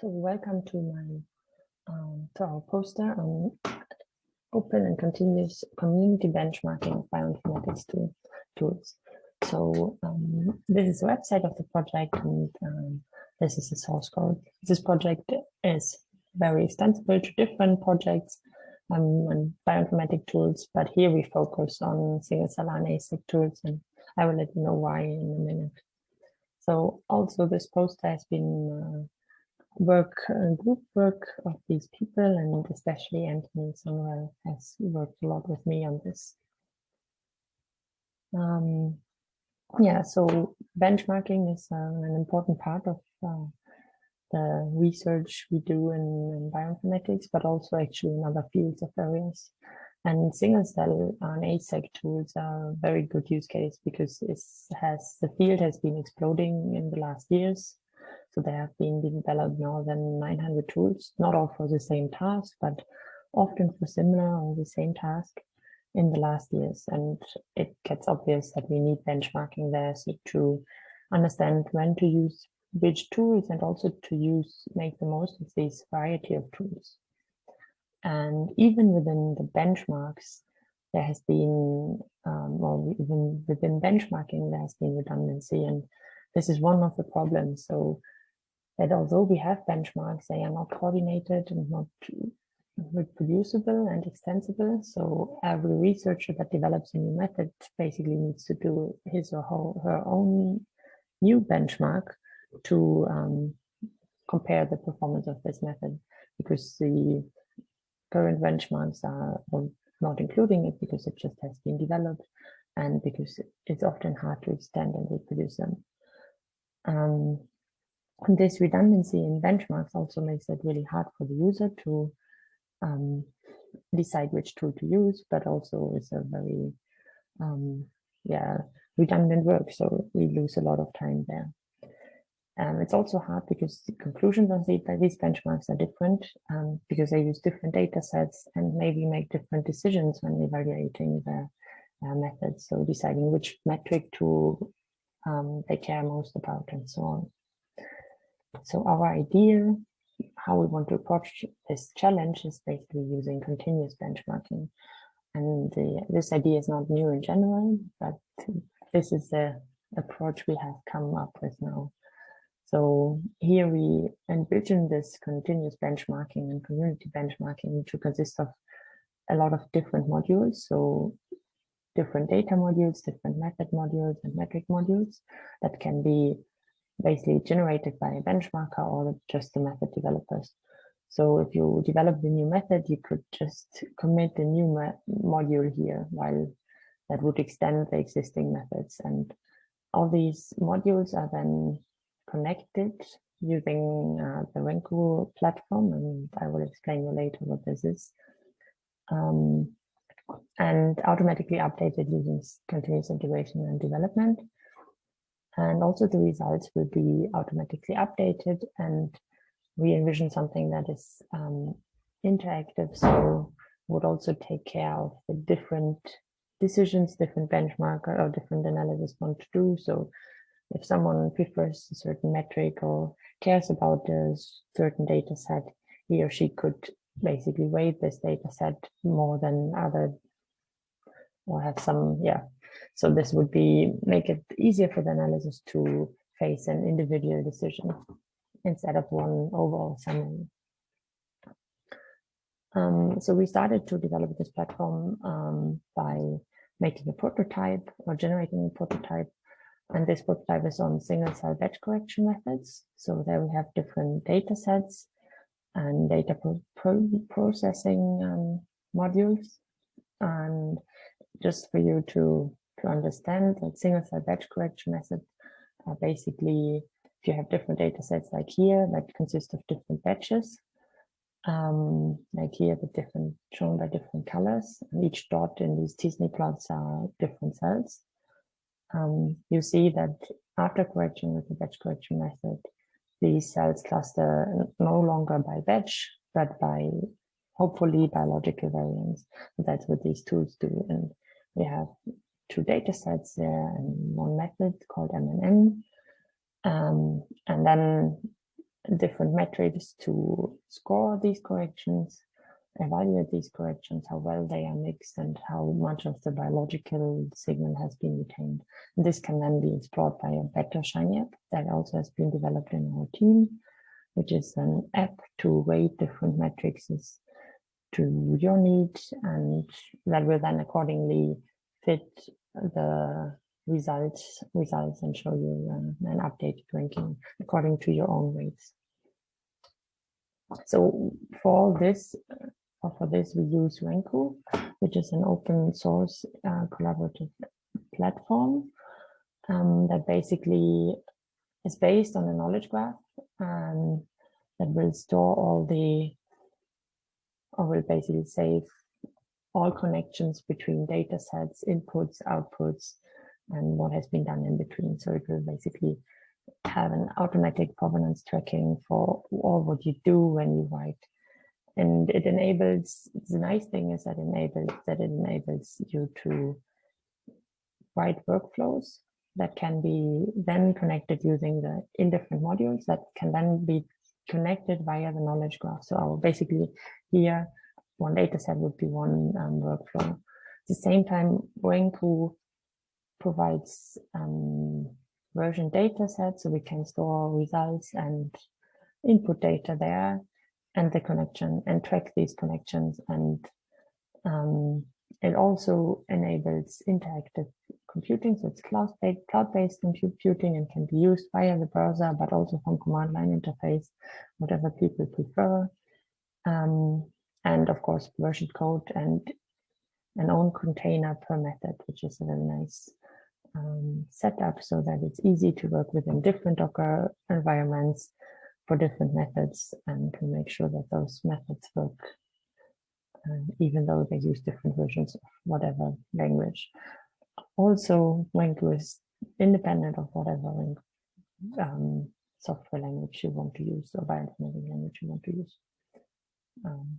So welcome to my um, to our poster on open and continuous community benchmarking of bioinformatics tool, tools. So um, this is the website of the project and um, this is the source code. This project is very extensible to different projects um, and bioinformatic tools, but here we focus on single cell RNA-seq tools and I will let you know why in a minute. So also this poster has been uh, work, uh, group work of these people, and especially Anthony Sonrel has worked a lot with me on this. Um, yeah, so benchmarking is uh, an important part of uh, the research we do in, in, bioinformatics, but also actually in other fields of areas. And single cell RNA-seq tools are a very good use case because it has the field has been exploding in the last years. So there have been developed more than 900 tools, not all for the same task, but often for similar or the same task in the last years. And it gets obvious that we need benchmarking there so to understand when to use which tools and also to use, make the most of this variety of tools. And even within the benchmarks, there has been, um, or even within benchmarking, there has been redundancy. And this is one of the problems. So that although we have benchmarks, they are not coordinated and not reproducible and extensible. So every researcher that develops a new method basically needs to do his or her, own new benchmark to um, compare the performance of this method because the current benchmarks are not including it because it just has been developed and because it's often hard to extend and reproduce them. Um, this redundancy in benchmarks also makes it really hard for the user to um, decide which tool to use, but also it's a very, um, yeah, redundant work. So we lose a lot of time there. Um, it's also hard because the conclusions on these benchmarks are different um, because they use different data sets and maybe make different decisions when evaluating the uh, methods. So deciding which metric to um, they care most about and so on. So our idea, how we want to approach this challenge is basically using continuous benchmarking. And the, this idea is not new in general, but this is the approach we have come up with now. So here we envision this continuous benchmarking and community benchmarking to consist of a lot of different modules. So different data modules, different method modules and metric modules that can be basically generated by a benchmarker or just the method developers. So if you develop the new method, you could just commit a new module here while that would extend the existing methods. And all these modules are then connected using uh, the Renku platform. And I will explain you later what this is. Um, and automatically updated using continuous integration and development. And also the results will be automatically updated and we envision something that is um, interactive. So would also take care of the different decisions, different benchmark or different analysis want to do. So if someone prefers a certain metric or cares about a certain data set, he or she could basically weight this data set more than other or have some, yeah, so this would be make it easier for the analysis to face an individual decision instead of one overall summary. Um, so we started to develop this platform um, by making a prototype or generating a prototype. And this prototype is on single cell batch correction methods. So there we have different data sets and data pro pro processing um, modules. And just for you to to understand that single cell batch correction method are basically if you have different data sets like here that consist of different batches um, like here the different shown by different colors and each dot in these t-SNE plots are different cells. Um, you see that after correction with the batch correction method these cells cluster no longer by batch but by hopefully biological variants. That's what these tools do and we have two data sets there and one method called MNN. Um, and then different metrics to score these corrections, evaluate these corrections, how well they are mixed and how much of the biological signal has been retained. And this can then be explored by a bettr Shiny app that also has been developed in our team, which is an app to weight different metrics to your needs and that will then accordingly fit the results results and show you um, an updated ranking according to your own weights. So for this, uh, for this we use Renku, which is an open source uh, collaborative platform um, that basically is based on a knowledge graph and that will store all the, or will basically save all connections between data sets, inputs, outputs, and what has been done in between. So it will basically have an automatic provenance tracking for all what you do when you write. And it enables, the nice thing is that enables that it enables you to write workflows that can be then connected using the in different modules that can then be connected via the knowledge graph. So basically here, one data set would be one um, workflow. At the same time, Renku provides um, version data set so we can store results and input data there and the connection and track these connections and um, it also enables interactive computing so it's cloud-based cloud-based computing and can be used via the browser but also from command line interface whatever people prefer um, and of course version code and an own container per method which is a very nice um, set up so that it's easy to work within different Docker environments for different methods and to make sure that those methods work um, even though they use different versions of whatever language. Also, Renku is independent of whatever um, software language you want to use or bioinformatics language you want to use. Um,